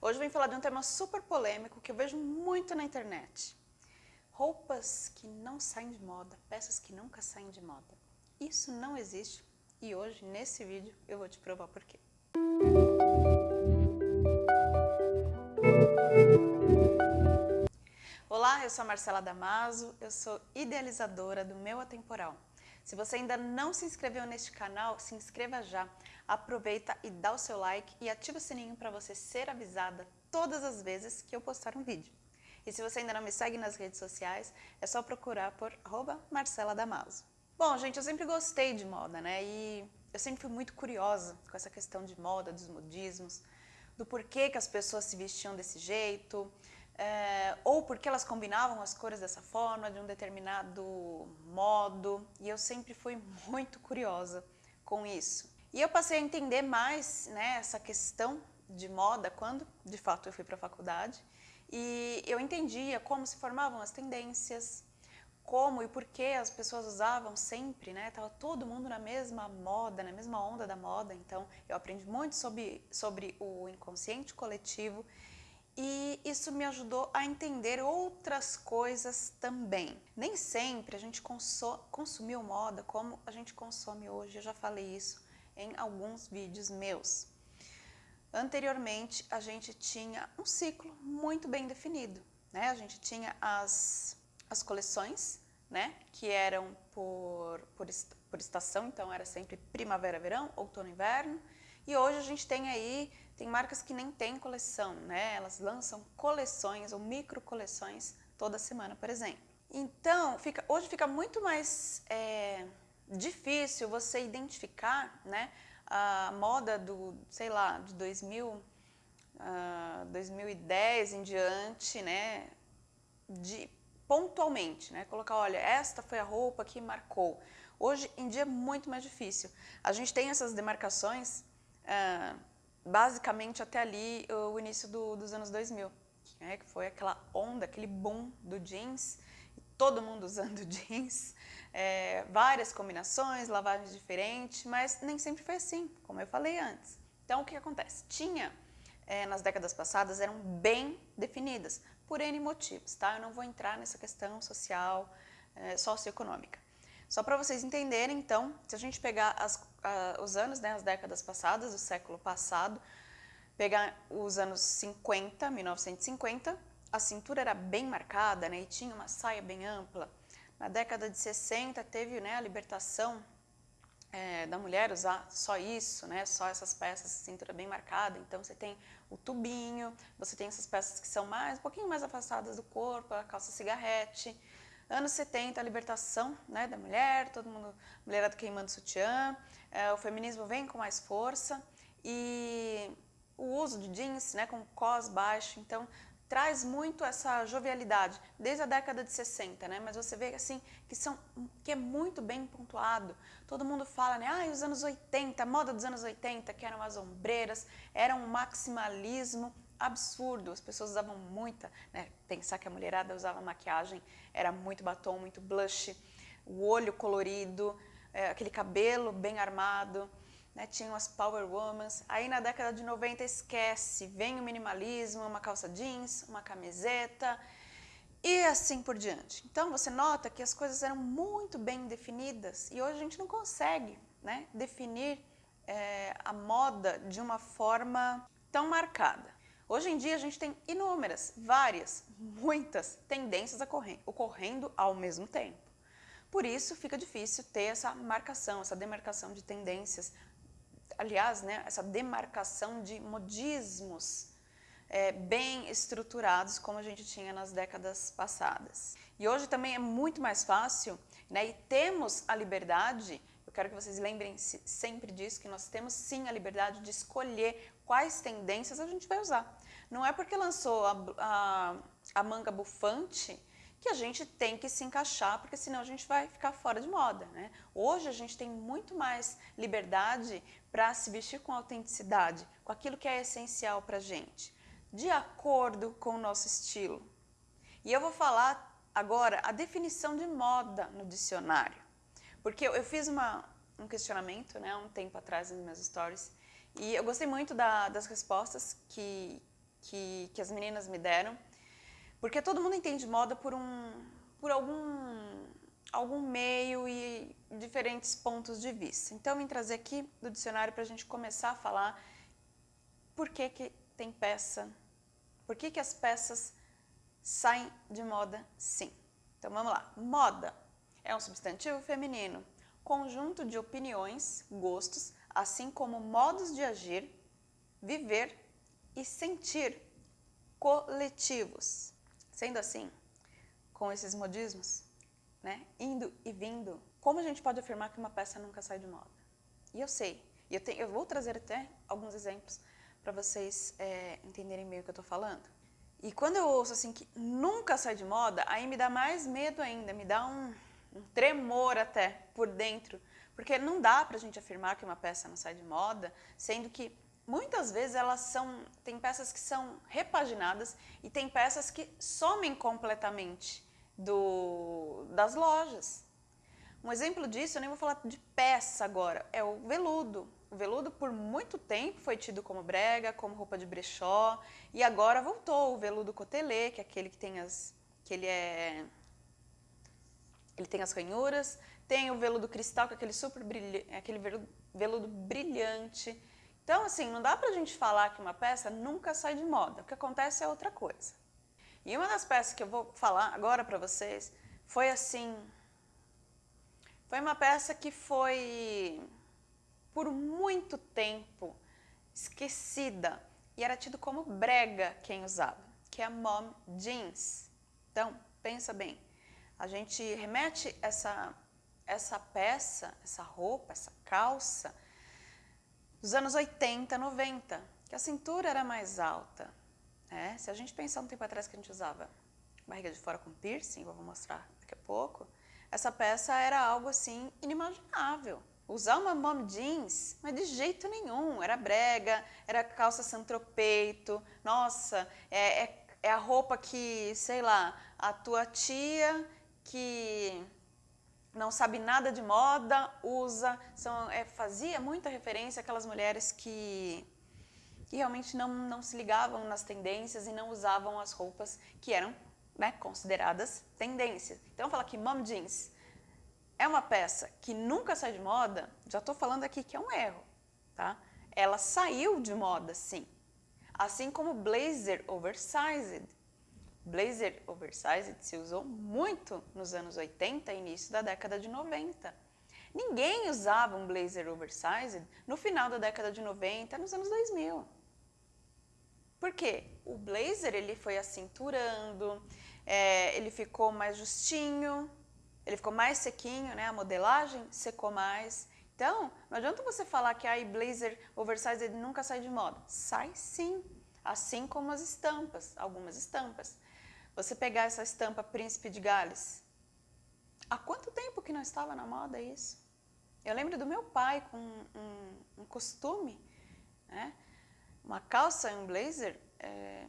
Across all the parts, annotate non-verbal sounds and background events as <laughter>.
Hoje eu vim falar de um tema super polêmico que eu vejo muito na internet. Roupas que não saem de moda, peças que nunca saem de moda. Isso não existe e hoje, nesse vídeo, eu vou te provar por quê. Olá, eu sou a Marcela Damaso, eu sou idealizadora do Meu Atemporal. Se você ainda não se inscreveu neste canal, se inscreva já, aproveita e dá o seu like e ativa o sininho para você ser avisada todas as vezes que eu postar um vídeo. E se você ainda não me segue nas redes sociais, é só procurar por Marcela Damaso. Bom, gente, eu sempre gostei de moda, né? E eu sempre fui muito curiosa com essa questão de moda, dos modismos, do porquê que as pessoas se vestiam desse jeito, é, ou porque elas combinavam as cores dessa forma, de um determinado modo, e eu sempre fui <laughs> muito curiosa com isso. E eu passei a entender mais né, essa questão de moda quando, de fato, eu fui para a faculdade, e eu entendia como se formavam as tendências, como e por que as pessoas usavam sempre, né? Tava todo mundo na mesma moda, na mesma onda da moda, então eu aprendi muito sobre, sobre o inconsciente coletivo e isso me ajudou a entender outras coisas também. Nem sempre a gente consumiu moda como a gente consome hoje, eu já falei isso em alguns vídeos meus. Anteriormente, a gente tinha um ciclo muito bem definido, né? A gente tinha as, as coleções, né? Que eram por, por, por estação, então era sempre primavera, verão, outono, inverno. E hoje a gente tem aí tem marcas que nem têm coleção, né? Elas lançam coleções ou micro coleções toda semana, por exemplo. Então, fica, hoje fica muito mais é, difícil você identificar né, a moda do, sei lá, de 2000, uh, 2010 em diante, né, de, pontualmente, né, colocar, olha, esta foi a roupa que marcou. Hoje em dia é muito mais difícil. A gente tem essas demarcações uh, basicamente até ali o início do, dos anos 2000, né, que foi aquela onda, aquele boom do jeans, todo mundo <laughs> usando jeans, é, várias combinações, lavagens diferentes, mas nem sempre foi assim, como eu falei antes. Então o que acontece? Tinha, é, nas décadas passadas, eram bem definidas, por N motivos, tá? Eu não vou entrar nessa questão social, é, socioeconômica. Só para vocês entenderem, então, se a gente pegar as, uh, os anos, né, as décadas passadas, do século passado, pegar os anos 50, 1950, a cintura era bem marcada né, e tinha uma saia bem ampla. Na década de 60 teve né, a libertação é, da mulher usar só isso, né, só essas peças, cintura bem marcada. Então você tem o tubinho, você tem essas peças que são mais um pouquinho mais afastadas do corpo, a calça cigarrete. Anos 70, a libertação né, da mulher, todo mundo, mulherada queimando sutiã, é, o feminismo vem com mais força e o uso de jeans né, com cos baixo, então traz muito essa jovialidade, desde a década de 60, né? Mas você vê assim que são que é muito bem pontuado. Todo mundo fala, né? Ah, os anos 80, a moda dos anos 80, que eram as ombreiras, era um maximalismo absurdo. As pessoas usavam muita, né? Pensar que a mulherada usava maquiagem, era muito batom, muito blush, o olho colorido, é, aquele cabelo bem armado, né? Tinham as power womans. Aí na década de 90 esquece, vem o minimalismo, uma calça jeans, uma camiseta e assim por diante. Então você nota que as coisas eram muito bem definidas e hoje a gente não consegue, né? Definir é, a moda de uma forma tão marcada. Hoje em dia a gente tem inúmeras, várias, muitas tendências ocorrendo ao mesmo tempo. Por isso fica difícil ter essa marcação, essa demarcação de tendências, aliás, né, essa demarcação de modismos é, bem estruturados como a gente tinha nas décadas passadas. E hoje também é muito mais fácil, né, e temos a liberdade eu quero que vocês lembrem sempre disso, que nós temos sim a liberdade de escolher quais tendências a gente vai usar. Não é porque lançou a, a, a manga bufante que a gente tem que se encaixar, porque senão a gente vai ficar fora de moda. Né? Hoje a gente tem muito mais liberdade para se vestir com autenticidade, com aquilo que é essencial para a gente, de acordo com o nosso estilo. E eu vou falar agora a definição de moda no dicionário. Porque eu, fiz uma, um questionamento, né, um tempo atrás nos meus stories, e eu gostei muito da, das respostas que, que, que as meninas me deram, porque todo mundo entende moda por, um, por algum, algum meio e diferentes pontos de vista. Então, eu vim trazer aqui do dicionário para a gente começar a falar por que, que tem peça, por que, que as peças saem de moda sim. Então, vamos lá. Moda é um substantivo feminino, conjunto de opiniões, gostos, assim como modos de agir, viver e sentir coletivos. Sendo assim, com esses modismos, né, indo e vindo, como a gente pode afirmar que uma peça nunca sai de moda? E eu sei, e eu, tenho, eu vou trazer até alguns exemplos para vocês é, entenderem bem o que eu estou falando. E quando eu ouço assim que nunca sai de moda, aí me dá mais medo ainda, me dá um, um tremor até por dentro, porque não dá para a gente afirmar que uma peça não sai de moda, sendo que muitas vezes elas são, tem peças que são repaginadas e tem peças que somem completamente do, das lojas. Um exemplo disso, eu nem vou falar de peça agora, é o veludo. O veludo por muito tempo foi tido como brega, como roupa de brechó, e agora voltou o veludo cotelê, que é aquele que tem as que ele é ele tem as ranhuras, tem o veludo cristal, que é aquele super brilhante, aquele veludo, veludo brilhante. Então, assim, não dá pra gente falar que uma peça nunca sai de moda. O que acontece é outra coisa. E uma das peças que eu vou falar agora para vocês foi assim, foi uma peça que foi por muito tempo esquecida e era tido como brega quem usava, que é a mom jeans. Então, pensa bem, a gente remete essa, essa peça, essa roupa, essa calça, dos anos 80, 90, que a cintura era mais alta. Né? Se a gente pensar um tempo atrás que a gente usava barriga de fora com piercing, vou mostrar daqui a pouco, essa peça era algo assim inimaginável. Usar uma mom jeans, mas de jeito nenhum, era brega, era calça santropeito, nossa, é, é, é a roupa que, sei lá, a tua tia que não sabe nada de moda, usa, são, é, fazia muita referência àquelas mulheres que, que realmente não, não se ligavam nas tendências e não usavam as roupas que eram né, consideradas tendências. Então, falar que mom jeans é uma peça que nunca sai de moda, já estou falando aqui que é um erro, tá? Ela saiu de moda, sim. Assim como blazer oversized, Blazer oversized se usou muito nos anos 80 e início da década de 90. Ninguém usava um blazer oversized no final da década de 90, nos anos 2000. Por quê? O blazer ele foi acinturando, é, ele ficou mais justinho, ele ficou mais sequinho, né? a modelagem secou mais. Então, não adianta você falar que a blazer oversized nunca sai de moda. Sai sim, assim como as estampas, algumas estampas. Você pegar essa estampa Príncipe de Gales. Há quanto tempo que não estava na moda isso? Eu lembro do meu pai com um, um costume, né? uma calça e um blazer é,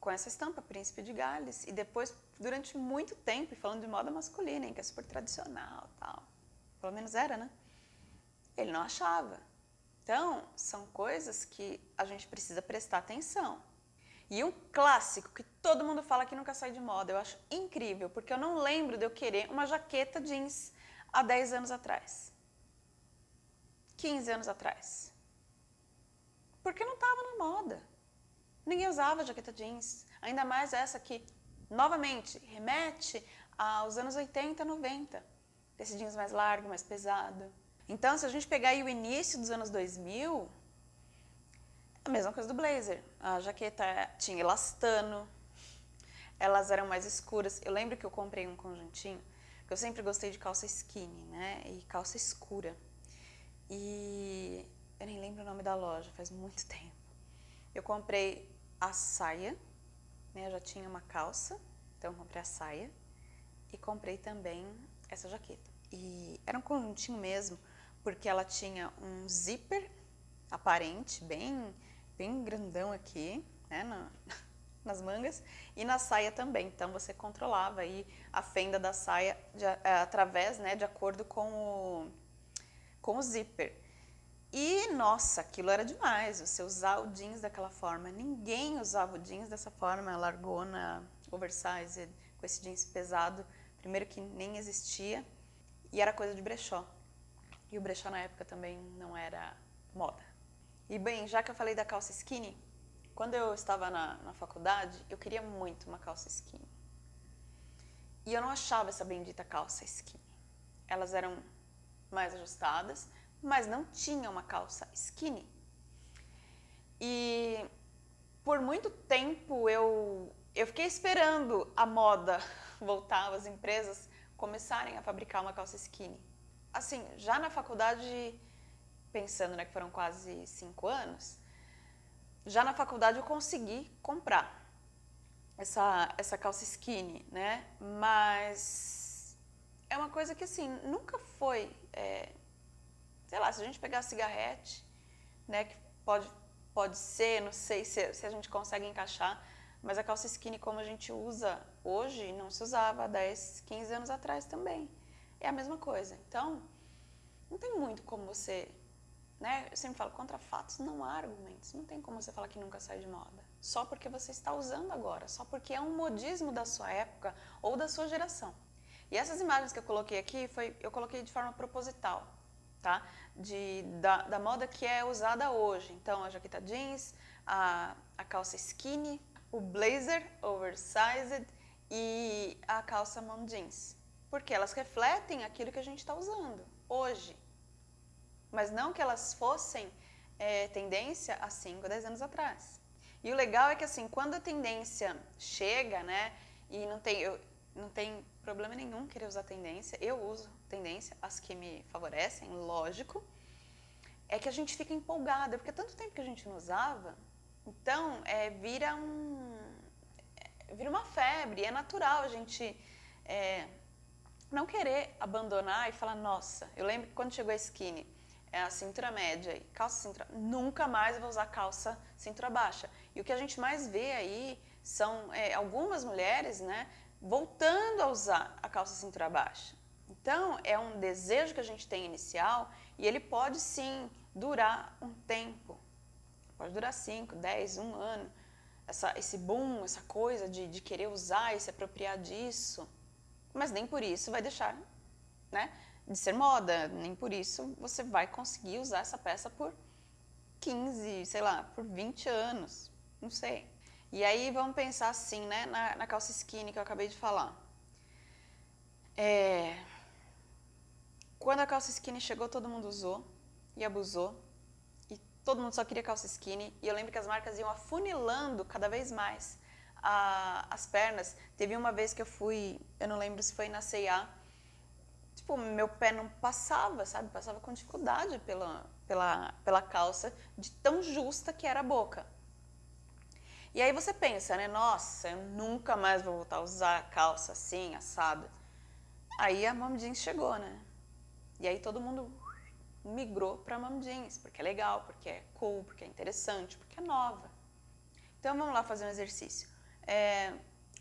com essa estampa Príncipe de Gales. E depois, durante muito tempo, falando de moda masculina, hein, que é super tradicional tal. Pelo menos era, né? Ele não achava. Então, são coisas que a gente precisa prestar atenção. E um clássico que todo mundo fala que nunca sai de moda, eu acho incrível, porque eu não lembro de eu querer uma jaqueta jeans há 10 anos atrás. 15 anos atrás. Porque não estava na moda. Ninguém usava jaqueta jeans, ainda mais essa que, novamente, remete aos anos 80, 90. Esse jeans mais largo, mais pesado. Então, se a gente pegar o início dos anos 2000, a mesma coisa do blazer. A jaqueta tinha elastano, elas eram mais escuras. Eu lembro que eu comprei um conjuntinho, que eu sempre gostei de calça skinny, né? E calça escura. E eu nem lembro o nome da loja, faz muito <laughs> tempo. Eu comprei a saia, né? Eu já tinha uma calça, então eu comprei a saia. E comprei também essa jaqueta. E era um conjuntinho mesmo, porque ela tinha um zíper aparente, bem bem grandão aqui, né, na, <laughs> nas mangas, e na saia também. Então você controlava aí a fenda da saia de, é, através, né, de acordo com o, com o zíper. E, nossa, aquilo era demais, você usar o jeans daquela forma. Ninguém usava o jeans dessa forma, largona, oversized, com esse jeans pesado. Primeiro que nem existia e era coisa de brechó. E o brechó na época também não era moda. E bem, já que eu falei da calça skinny, quando eu estava na, na faculdade, eu queria muito uma calça skinny. E eu não achava essa bendita calça skinny. Elas eram mais ajustadas, mas não tinha uma calça skinny. E por muito tempo eu, eu fiquei esperando a moda <laughs> voltar, as empresas começarem a fabricar uma calça skinny. Assim, já na faculdade, pensando né, que foram quase cinco anos, já na faculdade eu consegui comprar essa, essa calça skinny, né? Mas é uma coisa que assim, nunca foi é, sei lá, se a gente pegar cigarrete, né, que pode, pode ser, não sei se, se a gente consegue encaixar, mas a calça skinny como a gente usa hoje, não se usava há 10, 15 anos atrás também. É a mesma coisa. Então, não tem muito como você, né, eu sempre falo, contra fatos não há argumentos. Não tem como você falar que nunca sai de moda. Só porque você está usando agora, só porque é um modismo da sua época ou da sua geração. E essas imagens que eu coloquei aqui, foi, eu coloquei de forma proposital tá? De, da, da moda que é usada hoje. Então, a jaqueta jeans, a, a calça skinny, o blazer oversized e a calça mom jeans. Porque elas refletem aquilo que a gente está usando hoje. Mas não que elas fossem é, tendência há 5, 10 anos atrás. E o legal é que assim, quando a tendência chega, né, e não tem, eu, não tem problema nenhum querer usar tendência, eu uso tendência, as que me favorecem, lógico, é que a gente fica empolgada, porque é tanto tempo que a gente não usava, então é, vira um é, vira uma febre, é natural a gente é, não querer abandonar e falar, nossa, eu lembro que quando chegou a skinny, é a cintura média e calça cintura, nunca mais vou usar calça cintura baixa. E o que a gente mais vê aí são é, algumas mulheres, né, voltando a usar a calça cintura baixa. Então, é um desejo que a gente tem inicial e ele pode sim durar um tempo. Pode durar 5, 10, um ano. Essa, esse boom, essa coisa de, de querer usar e se apropriar disso. Mas nem por isso vai deixar né, de ser moda. Nem por isso você vai conseguir usar essa peça por 15, sei lá, por 20 anos. Não sei. E aí vamos pensar assim, né, na, na calça skinny que eu acabei de falar. É, quando a calça skinny chegou, todo mundo usou e abusou. E todo mundo só queria calça skinny. E eu lembro que as marcas iam afunilando cada vez mais a, as pernas. Teve uma vez que eu fui, eu não lembro se foi na C&A, tipo, meu pé não passava, sabe? Passava com dificuldade pela, pela, pela calça, de tão justa que era a boca. E aí você pensa, né? Nossa, eu nunca mais vou voltar a usar calça assim, assada. Aí a mom jeans chegou, né? E aí todo mundo migrou para mom jeans, porque é legal, porque é cool, porque é interessante, porque é nova. Então vamos lá fazer um exercício. É,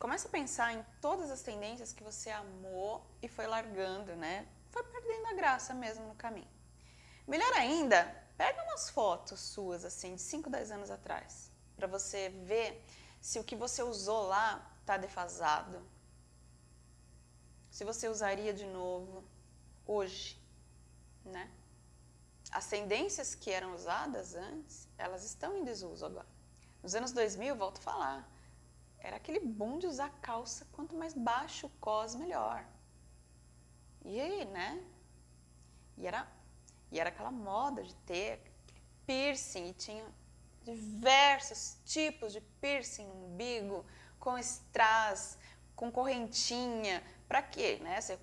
começa a pensar em todas as tendências que você amou e foi largando, né? Foi perdendo a graça mesmo no caminho. Melhor ainda, pega umas fotos suas, assim, de 5, 10 anos atrás para você ver se o que você usou lá está defasado. Se você usaria de novo hoje, né? As tendências que eram usadas antes, elas estão em desuso agora. Nos anos 2000, volto a falar, era aquele boom de usar calça, quanto mais baixo o cos, melhor. E aí, né? E era, e era aquela moda de ter piercing, e tinha diversos tipos de piercing no umbigo, com strass, com correntinha. Para quê? Né? Você,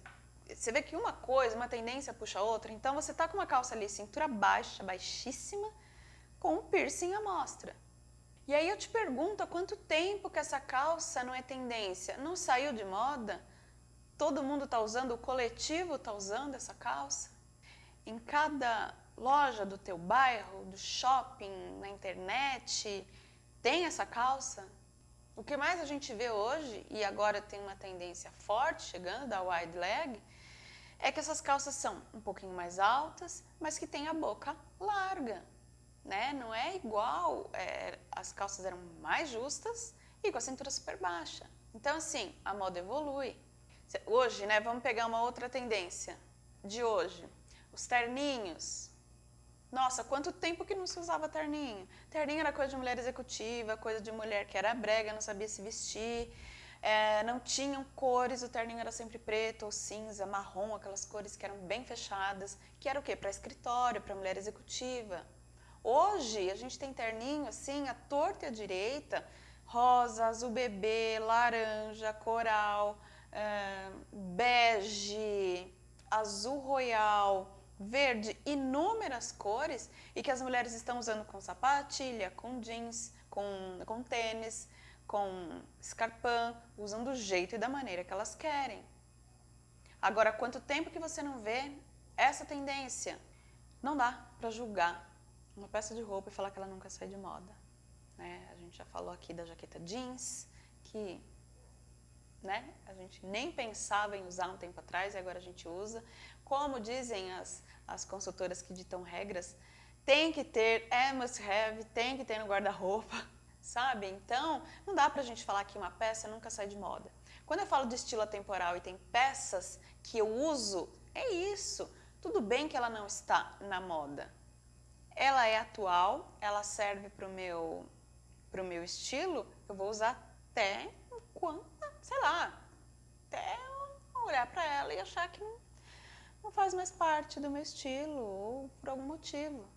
você vê que uma coisa, uma tendência puxa a outra. Então você tá com uma calça ali, cintura baixa, baixíssima, com um piercing à mostra. E aí eu te pergunto há quanto tempo que essa calça não é tendência? Não saiu de moda? Todo mundo está usando, o coletivo está usando essa calça? Em cada loja do teu bairro, do shopping, na internet, tem essa calça? O que mais a gente vê hoje, e agora tem uma tendência forte chegando da wide leg, é que essas calças são um pouquinho mais altas, mas que tem a boca larga, né? Não é igual, é, as calças eram mais justas e com a cintura super baixa. Então, assim, a moda evolui. Hoje, né, vamos pegar uma outra tendência de hoje. Os terninhos. Nossa, quanto tempo que não se usava terninho. Terninho era coisa de mulher executiva, coisa de mulher que era brega, não sabia se vestir é, não tinham cores, o terninho era sempre preto ou cinza, marrom, aquelas cores que eram bem fechadas, que era o quê? Para escritório, para mulher executiva. Hoje a gente tem terninho assim, a torta e a direita, rosa, azul bebê, laranja, coral, bege, azul royal, verde, inúmeras cores e que as mulheres estão usando com sapatilha, com jeans, com, com tênis, com escarpão, usam do jeito e da maneira que elas querem. Agora, quanto tempo que você não vê essa tendência? Não dá para julgar uma peça de roupa e falar que ela nunca sai de moda. Né? A gente já falou aqui da jaqueta jeans, que né, a gente nem pensava em usar um tempo atrás e agora a gente usa. Como dizem as, as consultoras que ditam regras, tem que ter, é must have, tem que ter no guarda-roupa <laughs> sabe? Então, não dá pra gente falar que uma peça nunca sai de moda. Quando eu falo de estilo atemporal e tem peças que eu uso, é isso. Tudo bem que ela não está na moda. Ela é atual, ela serve pro meu, pro meu estilo, eu vou usar até quando, sei lá, até olhar para ela e achar que não, não faz mais parte do meu estilo ou por algum motivo.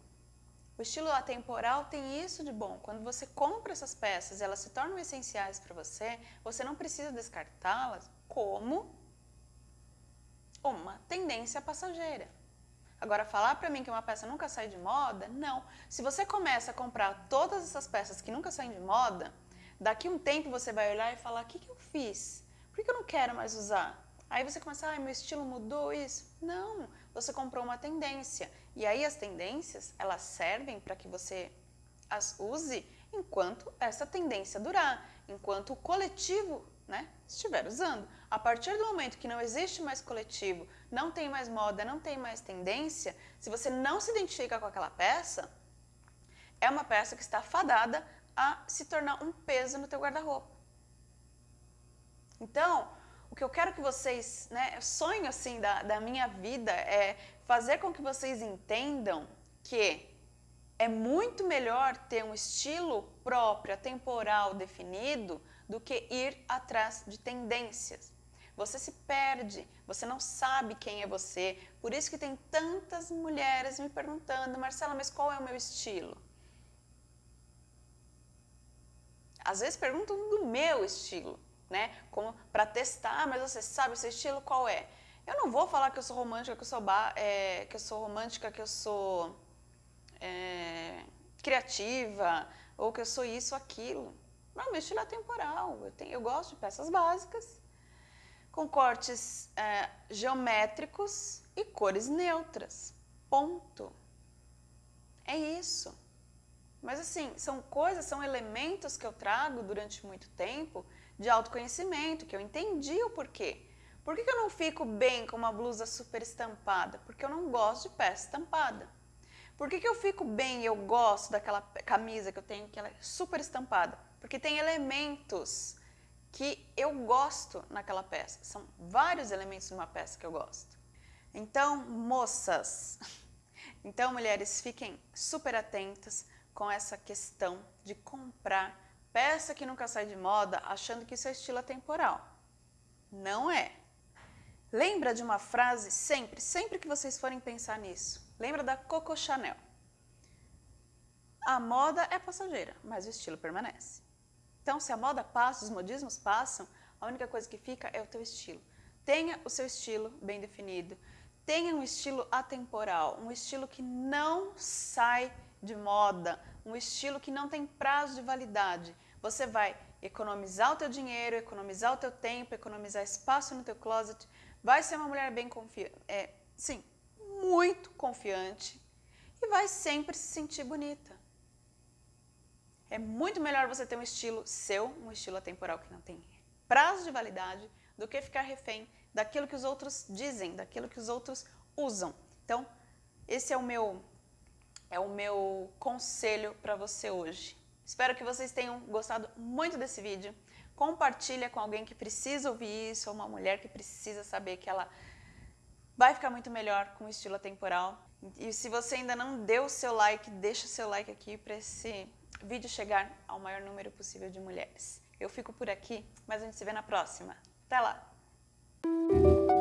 O estilo atemporal tem isso de bom. Quando você compra essas peças, elas se tornam essenciais para você, você não precisa descartá-las como uma tendência passageira. Agora, falar para mim que uma peça nunca sai de moda, não. Se você começa a comprar todas essas peças que nunca saem de moda, daqui um tempo você vai olhar e falar, o que, que eu fiz? Por que eu não quero mais usar? Aí você começa, ah, meu estilo mudou isso. Não, você comprou uma tendência. E aí as tendências, elas servem para que você as use enquanto essa tendência durar, enquanto o coletivo né, estiver usando. A partir do momento que não existe mais coletivo, não tem mais moda, não tem mais tendência, se você não se identifica com aquela peça, é uma peça que está fadada a se tornar um peso no teu guarda-roupa. Então, o que eu quero que vocês, né, sonho assim da, da minha vida é fazer com que vocês entendam que é muito melhor ter um estilo próprio, temporal, definido, do que ir atrás de tendências. Você se perde, você não sabe quem é você. Por isso que tem tantas mulheres me perguntando, Marcela, mas qual é o meu estilo? Às vezes perguntam do meu estilo né? Como para testar, mas você sabe o seu estilo qual é? Eu não vou falar que eu sou romântica, que eu sou, é, que eu sou romântica, que eu sou é, criativa, ou que eu sou isso, aquilo. Não, meu estilo é temporal. Eu, tenho, eu gosto de peças básicas, com cortes é, geométricos e cores neutras. Ponto. É isso. Mas assim, são coisas, são elementos que eu trago durante muito tempo de autoconhecimento, que eu entendi o porquê. Por que, que eu não fico bem com uma blusa super estampada? Porque eu não gosto de peça estampada. Por que, que eu fico bem e eu gosto daquela camisa que eu tenho que ela é super estampada? Porque tem elementos que eu gosto naquela peça. São vários elementos numa peça que eu gosto. Então, moças, <laughs> então mulheres, fiquem super atentas com essa questão de comprar Peça que nunca sai de moda achando que isso é estilo atemporal. Não é. Lembra de uma frase sempre, sempre que vocês forem pensar nisso. Lembra da Coco Chanel. A moda é passageira, mas o estilo permanece. Então, se a moda passa, os modismos passam, a única coisa que fica é o teu estilo. Tenha o seu estilo bem definido. Tenha um estilo atemporal, um estilo que não sai de moda, um estilo que não tem prazo de validade. Você vai economizar o teu dinheiro, economizar o teu tempo, economizar espaço no teu closet, vai ser uma mulher bem confiante, é, sim, muito confiante e vai sempre se sentir bonita. É muito melhor você ter um estilo seu, um estilo atemporal que não tem prazo de validade, do que ficar refém daquilo que os outros dizem, daquilo que os outros usam. Então, esse é o meu é o meu conselho para você hoje. Espero que vocês tenham gostado muito desse vídeo. Compartilha com alguém que precisa ouvir isso, ou uma mulher que precisa saber que ela vai ficar muito melhor com o estilo atemporal. E se você ainda não deu o seu like, deixa o seu like aqui para esse vídeo chegar ao maior número possível de mulheres. Eu fico por aqui, mas a gente se vê na próxima. Até lá!